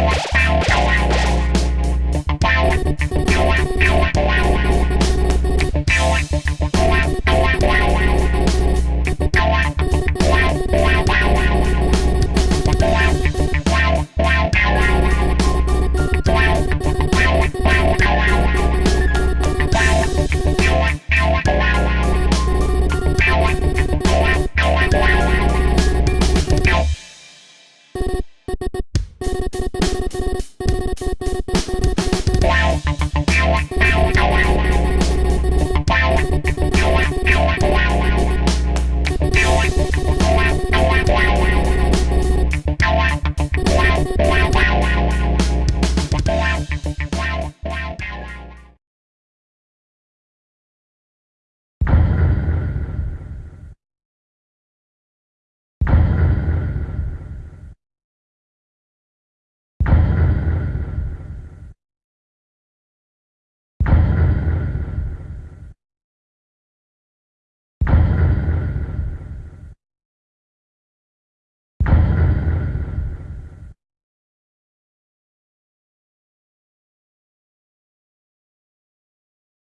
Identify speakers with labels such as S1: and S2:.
S1: Wow.